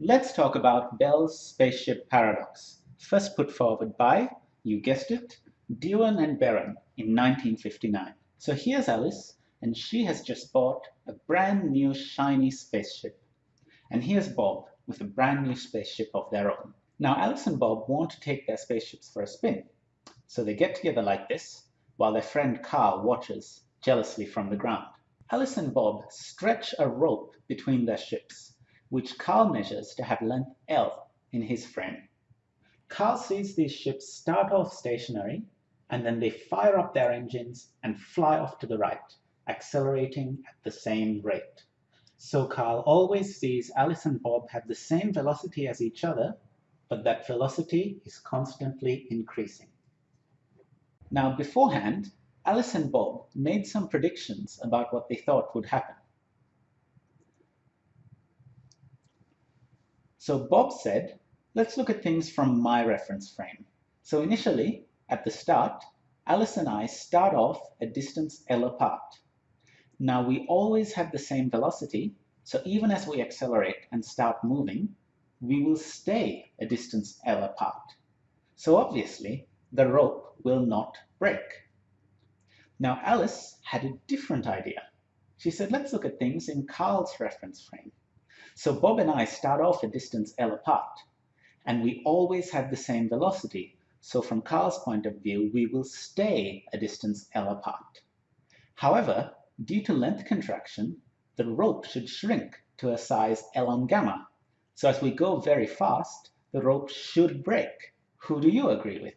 Let's talk about Bell's spaceship paradox, first put forward by, you guessed it, Dewan and Beran in 1959. So here's Alice, and she has just bought a brand new shiny spaceship. And here's Bob with a brand new spaceship of their own. Now Alice and Bob want to take their spaceships for a spin. So they get together like this, while their friend Carl watches jealously from the ground. Alice and Bob stretch a rope between their ships, which Carl measures to have length L in his frame. Carl sees these ships start off stationary, and then they fire up their engines and fly off to the right, accelerating at the same rate. So Carl always sees Alice and Bob have the same velocity as each other, but that velocity is constantly increasing. Now beforehand, Alice and Bob made some predictions about what they thought would happen. So Bob said, let's look at things from my reference frame. So initially, at the start, Alice and I start off a distance L apart. Now we always have the same velocity, so even as we accelerate and start moving, we will stay a distance L apart. So obviously, the rope will not break. Now Alice had a different idea. She said, let's look at things in Carl's reference frame. So Bob and I start off a distance L apart, and we always have the same velocity. So from Carl's point of view, we will stay a distance L apart. However, due to length contraction, the rope should shrink to a size L on gamma. So as we go very fast, the rope should break. Who do you agree with?